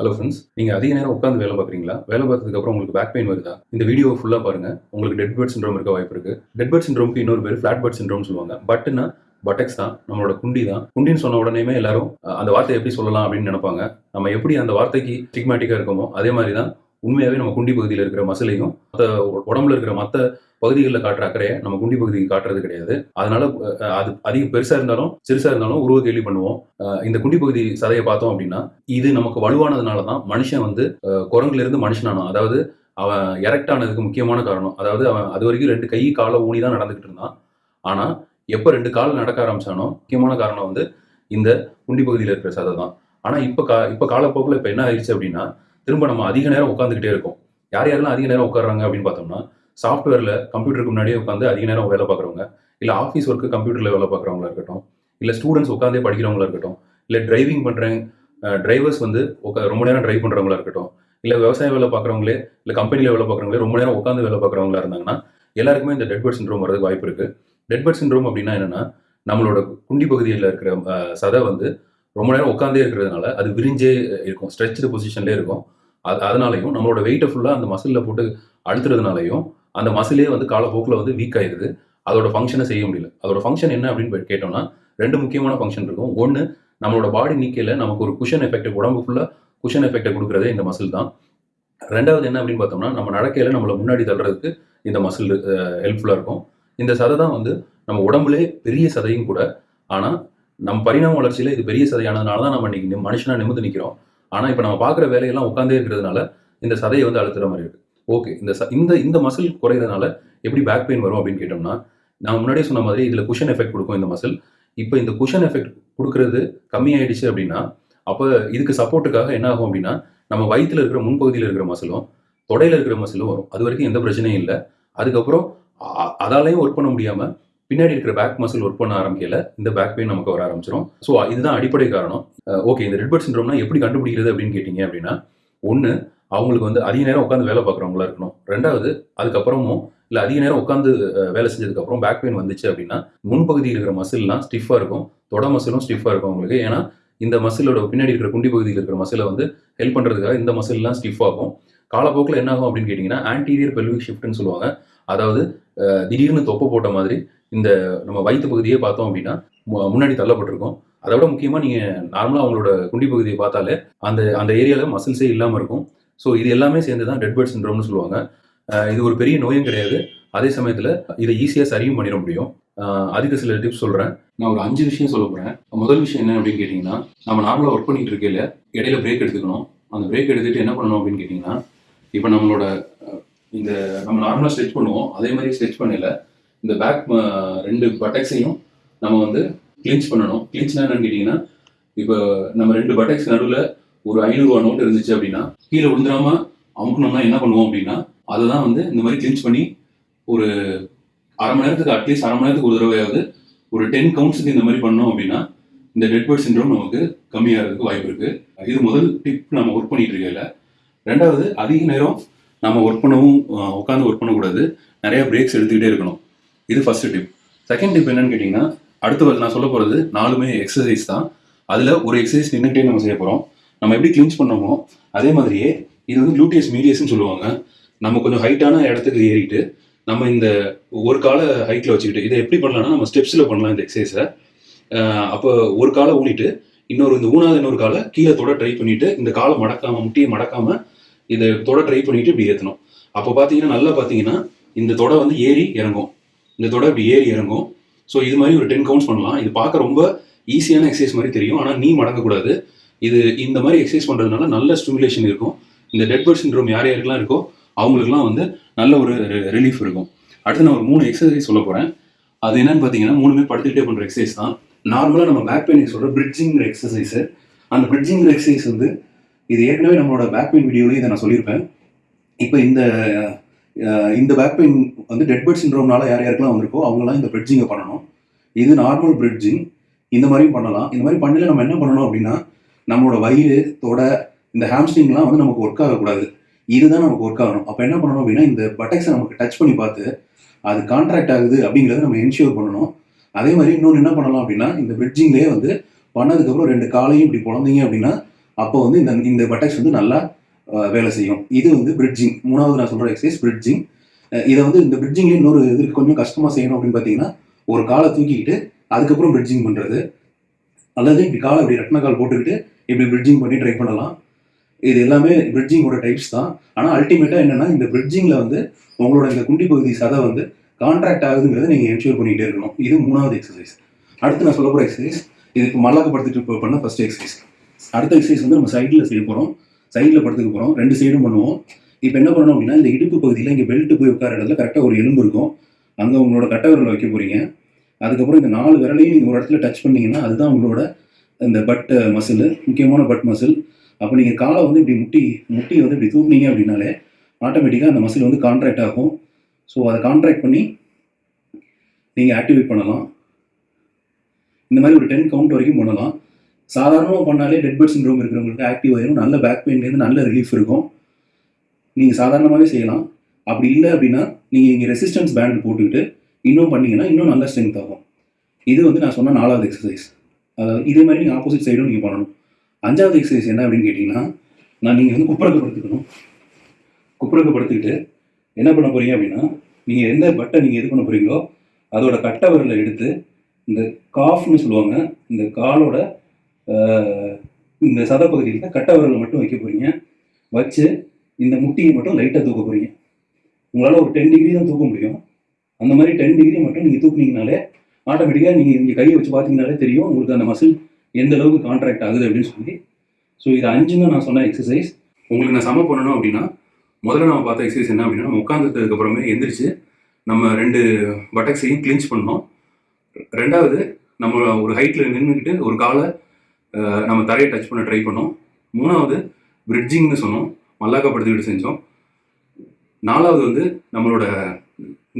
Hello friends நீங்கள் அதிக நேரம் உட்காந்து வேலை பார்க்குறீங்களா? வேலை பார்த்ததுக்கப்புறம் உங்களுக்கு பேக் பெயின் வருதா? இந்த வீடியோ ஃபுல்லாக பாருங்கள் உங்களுக்கு டெட் பேர்ட் சிண்ட்ரோம் இருக்க வாய்ப்பு இருக்குது டெட் பேர்ட் சிண்ட்ரோம்க்கு இன்னொரு பேர் ஃபிளாட் பேர்ட் சிண்ட்ரோம் சொல்லுவாங்க. பட்னா பட்டெக்ஸ் தான் நம்மளோட குண்டி தான். குண்டின்னு சொன்ன உடனேமே எல்லாரும் அந்த வார்த்தையை எப்படி சொல்லலாம் அப்படின்னு நினைப்பாங்க. நம்ம எப்படி அந்த வார்த்தைக்கு ஸ்டிக்மேட்டிக்காக இருக்கோமோ அதே மாதிரி தான் உண்மையாகவே நம்ம குண்டி பகுதியில் இருக்கிற மசிலையும் மற்ற உடம்புல இருக்கிற மற்ற பகுதிகளில் காட்டுற அக்கறையை நம்ம குண்டி பகுதிக்கு காட்டுறது கிடையாது. அதனால அது அதிக பெருசா இருந்தாலும் சிறுசா இருந்தாலும் உருவ கேள்வி பண்ணுவோம். இந்த குண்டி பகுதி சதையை பார்த்தோம் அப்படின்னா இது நமக்கு வலுவானதுனால தான் மனுஷன் வந்து குரங்குல இருந்து மனுஷனானான். அதாவது அவன் எரெக்ட் ஆனதுக்கு முக்கியமான காரணம். அதாவது அவன் அது வரைக்கும் ரெண்டு கை காலை ஊனி தான் நடந்துகிட்டு இருந்தான். ஆனா எப்ப ரெண்டு கால் நடக்க ஆரம்பிச்சானோ முக்கியமான காரணம் வந்து இந்த குண்டி பகுதியில் இருக்கிற சதை தான். ஆனா இப்ப கா இப்ப காலப்போக்கில் இப்ப என்ன ஆயிடுச்சு அப்படின்னா திரும்ப நம்ம அதிக நேரம் உட்காந்துக்கிட்டே இருக்கோம். யார் யாரெல்லாம் அதிக நேரம் உட்கார்றாங்க அப்படின்னு பார்த்தோம்னா சாஃப்ட்வேரில் கம்ப்யூட்டருக்கு முன்னாடியே உட்காந்து அதிக நேரம் வேலை பார்க்குறவங்க இல்லை ஆஃபீஸ் ஒர்க்கு கம்ப்யூட்டரில் வேலை பார்க்குறவங்களா இருக்கட்டும் இல்லை ஸ்டூடெண்ட்ஸ் உட்காந்தே படிக்கிறவங்களா இருக்கட்டும் இல்லை டிரைவிங் பண்ணுறேன் டிரைவர்ஸ் வந்து உக்கா ரொம்ப நேரம் டிரைவ் பண்ணுறவங்களா இருக்கட்டும் இல்லை விவசாய வேலை பார்க்குறவங்களே இல்லை கம்பெனியில் வேலை பார்க்குறவங்களே ரொம்ப நேரம் உட்காந்து வேலை பார்க்குறவங்களா இருந்தாங்கன்னா எல்லாருக்குமே இந்த டெட்பர்ட் சின்ரோம் வரதுக்கு வாய்ப்பு இருக்குது டெட் சின்ரோம் அப்படின்னா என்னென்னா நம்மளோட குண்டி பகுதியில் இருக்கிற சதை வந்து ரொம்ப நேரம் உட்காந்தே இருக்கிறதுனால அது விரிஞ்சே இருக்கும் ஸ்ட்ரெச்சு பொசிஷன்லேயே இருக்கும். அது அதனாலையும் நம்மளோட வெயிட்டை ஃபுல்லாக அந்த மசிலில் போட்டு அழுத்துறதுனாலையும் அந்த மசிலே வந்து காலப்போக்கில் வந்து வீக் ஆயிடுது அதோட ஃபங்க்ஷனை செய்ய முடியல. அதோட ஃபங்க்ஷன் என்ன அப்படின்னு கேட்டோம்னா ரெண்டு முக்கியமான ஃபங்க்ஷன் இருக்கும். ஒன்று நம்மளோட பாடி நீக்கையில் நமக்கு ஒரு குஷன் எஃபெக்ட் உடம்பு ஃபுல்லாக குஷன் எஃபெக்டை கொடுக்குறதே இந்த மசில் தான். ரெண்டாவது என்ன அப்படின்னு பார்த்தோம்னா நம்ம நடக்கையில் நம்மளை முன்னாடி தள்ளுறதுக்கு இந்த மசில் ஹெல்ப்ஃபுல்லாக இருக்கும். இந்த சதை தான் வந்து நம்ம உடம்புலே பெரிய சதையும் கூட. ஆனால் நம்ம பரிணாம வளர்ச்சியில் இது பெரிய சதையானதுனால தான் நம்ம இன்னைக்கு மனுஷனாக நிமிந்து நிமிர்ந்து நிற்கிறோம் ஆனால் இப்போ நம்ம பார்க்குற வேலையெல்லாம் உட்காந்தே இருக்கிறதுனால இந்த சதையை வந்து அழுத்துற மாதிரி இருக்கு. ஓகே இந்த ச- இந்த இந்த மசில் குறையிறதுனால எப்படி பேக் பெயின் வரும் அப்படின்னு கேட்டோம்னா நான் முன்னாடியே சொன்ன மாதிரி இதில் குஷன் எஃபெக்ட் கொடுக்கும் இந்த மசில் இப்போ இந்த குஷன் எஃபெக்ட் கொடுக்கறது கம்மியாயிடுச்சு அப்படின்னா அப்போ இதுக்கு சப்போர்ட்டுக்காக என்ன ஆகும் அப்படின்னா நம்ம வயிற்றில் இருக்கிற முன்பகுதியில் இருக்கிற மசிலும் தொடையில் இருக்கிற மசிலும் வரும். அது வரைக்கும் எந்த பிரச்சனையும் இல்லை. அதுக்கப்புறம் அதாலையும் ஒர்க் பண்ண முடியாமல் பின்னாடி இருக்கிற பேக் மசில் ஒர்க் பண்ண ஆரம்பிக்கல இந்த பேக் பெயின் நமக்கு வர ஆரம்பிச்சிடும் ஸோ இதுதான் அடிப்படை காரணம். ஓகே இந்த ரெட்பர்ட் சிண்ட்ரோம்னா எப்படி கண்டுபிடிக்கிறது அப்படின்னு கேட்டிங்க அப்படின்னா ஒன்று அவங்களுக்கு வந்து அதிக நேரம் உட்காந்து வேலை பார்க்குறவங்களா இருக்கணும். ரெண்டாவது அதுக்கப்புறமும் இல்லை அதிக நேரம் உட்காந்து வேலை செஞ்சதுக்கப்புறம் பேக் பெயின் வந்துச்சு அப்படின்னா முன்பகுதியில் இருக்கிற மசில்லாம் ஸ்டிஃபாக இருக்கும். தொட மசிலும் ஸ்டிஃபாக இருக்கும் அவங்களுக்கு. ஏன்னா இந்த மசிலோட பின்னாடி இருக்கிற குண்டி பகுதியில் இருக்கிற மசிலை வந்து ஹெல்ப் பண்ணுறதுக்காக இந்த மசில்லாம் ஸ்டிஃப் ஆகும். காலப்போக்கில் என்ன ஆகும் அப்படின்னு கேட்டிங்கன்னா ஆன்டீரியர் பெல்விக் ஷிஃப்ட்னு சொல்லுவாங்க. அதாவது திடீர்னு தொப்பை போட்ட மாதிரி இந்த நம்ம வயிற்று பகுதியே பார்த்தோம் அப்படின்னா மு- முன்னாடி தள்ளப்பட்டிருக்கும். அதை விட முக்கியமாக நீங்கள் நார்மலாக அவங்களோட குண்டி பகுதியை பார்த்தாலே அந்த அந்த ஏரியாவில் மசில்ஸே இல்லாமல் இருக்கும். ஸோ இது எல்லாமே சேர்ந்து தான் டெட் பேர்ட் சிண்ட்ரோம்னு சொல்லுவாங்க இது ஒரு பெரிய நோயும் கிடையாது. அதே சமயத்தில் இதை ஈஸியாக சரியும் பண்ணிட முடியும். அதுக்கு சில டிப்ஸ் சொல்கிறேன் நான் ஒரு அஞ்சு விஷயம் சொல்ல போகிறேன் முதல் விஷயம் என்ன அப்படின்னு கேட்டிங்கன்னா நம்ம நார்மலாக ஒர்க் பண்ணிட்டு இருக்கையில் இடையில பிரேக் எடுத்துக்கணும். அந்த பிரேக் எடுத்துகிட்டு என்ன பண்ணணும் அப்படின்னு கேட்டிங்கன்னா இப்போ நம்மளோட இந்த நம்ம நார்மலாக ஸ்ட்ரெச் பண்ணுவோம். அதே மாதிரி ஸ்ட்ரெச் பண்ணல இந்த பேக் ரெண்டு பட்டக்ஸையும் நம்ம வந்து கிளின்ச் பண்ணணும். கிளின்ச்னா என்னன்னு கேட்டிங்கன்னா இப்போ நம்ம ரெண்டு பட்டக்ஸ் நடுவில் ஒரு ஐநூறுரூவா நோட் இருந்துச்சு அப்படின்னா கீழே விழுந்துடாம அமுக்கணும்னா என்ன பண்ணுவோம் அப்படின்னா அதை தான் வந்து இந்த மாதிரி கிளின்ச் பண்ணி ஒரு அரை மணி நேரத்துக்கு அட்லீஸ்ட் அரை மணி நேரத்துக்கு ஒரு தடவையாவது ஒரு டென் கவுண்ட்ஸுக்கு இந்த மாதிரி பண்ணோம் அப்படின்னா இந்த டெட் பேர்ட் சின்ரோம் நமக்கு கம்மியாகிறதுக்கு வாய்ப்பு இருக்குது இது முதல் டிப் நம்ம ஒர்க் பண்ணிட்டு இருக்கல ரெண்டாவது அதிக நேரம் நம்ம ஒர்க் பண்ணவும் உட்காந்து ஒர்க் பண்ணக்கூடாது. நிறைய பிரேக்ஸ் எடுத்துக்கிட்டே இருக்கணும். இது ஃபர்ஸ்ட் டிப் செகண்ட் டிப் என்னன்னு கேட்டிங்கன்னா அடுத்து நான் சொல்ல போகிறது நாலுமே எக்ஸசைஸ் தான். அதில் ஒரு எக்ஸசைஸ் நின்றுக்கிட்டே நம்ம செய்ய போகிறோம் நம்ம எப்படி கிளீன்ஸ் பண்ணோமோ அதே மாதிரியே இது வந்து க்ளூட்டியஸ் மீடியஸ்ன்னு சொல்லுவாங்க. நம்ம கொஞ்சம் ஹைட்டான இடத்துக்கு ஏறிட்டு நம்ம இந்த ஒரு காலை ஹைட்டில் வச்சுக்கிட்டு இதை எப்படி பண்ணலாம்னா நம்ம ஸ்டெப்ஸில் பண்ணலாம் இந்த எக்ஸசைஸை அப்போ ஒரு காலை ஊனிட்டு இன்னொரு இந்த ஊனாத இன்னொரு காலை கீழே தொட ட்ரை பண்ணிட்டு இந்த காலை மடக்காம முட்டியை மடக்காம இதை தொட ட்ரை பண்ணிட்டு இப்படி ஏற்றணும் அப்போ பார்த்தீங்கன்னா நல்லா பார்த்தீங்கன்னா இந்த தொடை வந்து ஏறி இறங்கும். இந்த தொடை இப்படி ஏறி இறங்கும். ஸோ இது மாதிரி ஒரு டென் கவுண்ட்ஸ் பண்ணலாம். இது பார்க்க ரொம்ப ஈஸியான எக்ஸசைஸ் மாதிரி தெரியும். ஆனால் நீ மடங்கக்கூடாது. இது இந்த மாதிரி எக்ஸசைஸ் பண்ணுறதுனால நல்ல ஸ்டிமுலேஷன் இருக்கும். இந்த டெட் பர்ட் சின்ரோம் யார் யாருக்கெல்லாம் இருக்கோ அவங்களுக்குலாம் வந்து நல்ல ஒரு ரிலீஃப் இருக்கும். அடுத்து நான் ஒரு மூணு எக்ஸசைஸ் சொல்ல போகிறேன் அது என்னன்னு பார்த்தீங்கன்னா மூணுமே படுத்துக்கிட்டே பண்ணுற எக்ஸசைஸ் தான். நார்மலாக நம்ம பேக் பெயின் சொல்கிற பிரிட்ஜிங்கிற எக்ஸசைஸு அந்த பிரிட்ஜிங்கிற எக்ஸசைஸ் வந்து இது ஏற்கனவே நம்மளோட பேக் பெயின் வீடியோலையும் இதை நான் சொல்லியிருப்பேன். இப்போ இந்த இந்த பேக் பெயின் வந்து டெட் பர்ட் சின்ரோம்னால யார் யாருக்கெல்லாம் வந்திருக்கோ அவங்களாம் இந்த பிரிட்ஜிங்கை பண்ணணும். இது நார்மல் பிரிட்ஜிங் இந்த மாதிரியும் பண்ணலாம். இந்த மாதிரி பண்ணல நம்ம என்ன பண்ணணும் அப்படின்னா நம்மளோட வயிறு தொட இந்த ஹாம்ஸ்ட்ரிங்லாம் வந்து நமக்கு ஒர்க் ஆகக்கூடாது. இதுதான் நமக்கு ஒர்க் ஆகணும். அப்போ என்ன பண்ணணும் அப்படின்னா இந்த பட்டக்ஸை நமக்கு டச் பண்ணி பார்த்து அது கான்ட்ராக்ட் ஆகுது அப்படிங்கிறத நம்ம என்ஷூர் பண்ணணும். அதே மாதிரி இன்னொன்று என்ன பண்ணலாம் அப்படின்னா இந்த பிரிட்ஜிங்லேயே வந்து பண்ணதுக்கப்புறம் ரெண்டு காலையும் இப்படி பிறந்தீங்க அப்படின்னா அப்போ வந்து இந்த இந்த பட்டக்ஸ் வந்து நல்லா வேலை செய்யும். இது வந்து பிரிட்ஜிங் மூணாவது நான் சொல்கிற எக்ஸசைஸ் பிரிட்ஜிங் இதை வந்து இந்த பிரிட்ஜிங்லேயே இன்னொரு இது கொஞ்சம் கஷ்டமாக செய்யணும் அப்படின்னு பார்த்தீங்கன்னா ஒரு காலை தூக்கிக்கிட்டு அதுக்கப்புறம் பிரிட்ஜிங் பண்ணுறது அல்லது இப்படி காலை இப்படி ரத்ன போட்டுக்கிட்டு இப்படி பிரிட்ஜிங் பண்ணி ட்ரை பண்ணலாம். இது எல்லாமே பிரிட்ஜிங்கோட டைப்ஸ் தான். ஆனால் அல்டிமேட்டாக என்னென்னா இந்த பிரிட்ஜிங்கில் வந்து உங்களோட இந்த குண்டி பகுதி சதை வந்து கான்ட்ராக்ட் ஆகுதுங்கிறத நீங்கள் என்ஷூர் பண்ணிகிட்டே இருக்கணும். இது மூணாவது எக்ஸசைஸ் அடுத்து நான் சொல்ல போகிற எக்ஸசைஸ் இது இப்போ மல்லாக்கப்படுத்திட்டு இப்போ பண்ண ஃபஸ்ட் எக்ஸசைஸ் அடுத்த எக்ஸசைஸ் வந்து நம்ம சைடில் செய்ய போகிறோம் சைடில் படுத்துக்க போகிறோம் ரெண்டு சைடும் பண்ணுவோம். இப்போ என்ன பண்ணணும் அப்படின்னா இந்த இடுப்பு பகுதியில் இங்கே பெல்ட்டு போய் உட்கார இடத்துல கரெக்டாக ஒரு எலும்பு இருக்கும். அங்கே உங்களோட கட்டவரில் வைக்க போகிறீங்க அதுக்கப்புறம் இந்த நாலு விரலையும் நீங்கள் ஒரு இடத்துல டச் பண்ணிங்கன்னா அதுதான் உங்களோட இந்த பட் மசில் uh, முக்கியமான பட் மசில் அப்போ நீங்கள் காலை வந்து இப்படி முட்டி முட்டி வந்து இப்படி தூக்குனீங்க அப்படின்னாலே ஆட்டோமேட்டிக்காக அந்த மசில் வந்து கான்ட்ராக்ட் ஆகும். ஸோ அதை கான்ட்ராக்ட் பண்ணி நீங்கள் ஆக்டிவேட் பண்ணலாம். இந்த மாதிரி ஒரு டென் கவுண்ட் வரைக்கும் பண்ணலாம். சாதாரணமாக பண்ணாலே டெட் பர்ட் ரூம் இருக்கிறவங்களுக்கு ஆக்டிவ் ஆயிரும். நல்ல பேக் பெயின்லேருந்து நல்ல ரிலீஃப் இருக்கும். நீங்கள் சாதாரணமாகவே செய்யலாம். அப்படி இல்லை அப்படின்னா நீங்கள் இங்கே ரெசிஸ்டன்ஸ் பேண்ட் போட்டுக்கிட்டு இன்னும் பண்ணீங்கன்னா இன்னும் நல்ல ஸ்ட்ரென்த் ஆகும். இது வந்து நான் சொன்ன நாலாவது எக்ஸசைஸ் அதாவது இதே மாதிரி நீங்கள் ஆப்போசிட் சைடும் நீங்கள் பண்ணணும். அஞ்சாவது எக்ஸசைஸ் என்ன அப்படின்னு கேட்டிங்கன்னா நான் நீங்கள் வந்து குப்புறக்கப்படுத்திக்கணும் குப்புறக்கப்படுத்திக்கிட்டு என்ன பண்ண போகிறீங்க அப்படின்னா நீங்கள் எந்த பட்டை நீங்கள் எது பண்ண போகிறீங்களோ அதோட கட்டை விரலை எடுத்து இந்த காஃப்னு சொல்லுவாங்க இந்த காலோட இந்த சத பகுதியில் விரலை மட்டும் வைக்க போகிறீங்க வச்சு இந்த முட்டியை மட்டும் லைட்டாக தூக்க போகிறீங்க உங்களால் ஒரு டென் டிகிரி தான் தூக்க முடியும். அந்த மாதிரி டென் டிகிரி மட்டும் நீங்கள் தூக்குனீங்கனாலே ஆட்டோமேட்டிக்காக நீங்கள் இங்கே கையை வச்சு பார்த்தீங்கனாலே தெரியும். உங்களுக்கு அந்த மசில் எந்த அளவுக்கு கான்ட்ராக்ட் ஆகுது அப்படின்னு சொல்லி. ஸோ இது அஞ்சுங்க நான் சொன்ன எக்ஸசைஸ் உங்களுக்கு நான் சம பண்ணணும் அப்படின்னா முதல்ல நம்ம பார்த்த எக்ஸசைஸ் என்ன அப்படின்னா நம்ம உட்காந்துட்டதுக்கு எந்திரிச்சு நம்ம ரெண்டு பட்டக்ஸையும் கிளின்ச் பண்ணோம் ரெண்டாவது நம்ம ஒரு ஹைட்டில் நின்றுக்கிட்டு ஒரு காலை நம்ம தரையை டச் பண்ண ட்ரை பண்ணோம். மூணாவது பிரிட்ஜிங்னு சொன்னோம். மல்லாக்கப்படுத்திக்கிட்டு செஞ்சோம். நாலாவது வந்து நம்மளோட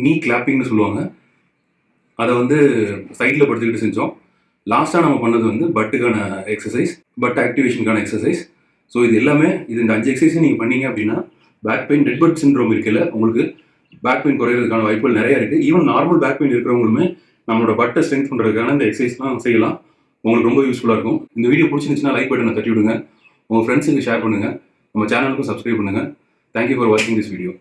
நீ கிளாப்பிங்னு சொல்லுவாங்க. அதை வந்து சைடில் படுத்துக்கிட்டு செஞ்சோம். லாஸ்ட்டாக நம்ம பண்ணது வந்து பட்டுக்கான எக்ஸசைஸ் பட் ஆக்டிவேஷனுக்கான எக்ஸசைஸ் ஸோ இது எல்லாமே இது இந்த அஞ்சு எக்ஸசைஸும் நீங்கள் பண்ணீங்க அப்படின்னா back pain dead butt syndrome இருக்குல்ல உங்களுக்கு பேக் பெயின் குறையிறதுக்கான வாய்ப்புகள் நிறைய இருக்குது ஈவன் நார்மல் பேக் பெயின் இருக்கிறவங்களுமே நம்மளோட பட்டை ஸ்ட்ரென்த் பண்ணுறதுக்கான இந்த எக்ஸசைஸ்லாம் செய்யலாம். உங்களுக்கு ரொம்ப யூஸ்ஃபுல்லாக இருக்கும். இந்த வீடியோ பிடிச்சிருந்துச்சுன்னா லைக் பட்டனை தட்டி விடுங்க உங்கள் ஃப்ரெண்ட்ஸுக்கு ஷேர் பண்ணுங்கள் நம்ம சேனலுக்கும் சப்ஸ்கிரைப் பண்ணுங்கள் தேங்க்யூ ஃபார் வாட்சிங் திஸ் வீடியோ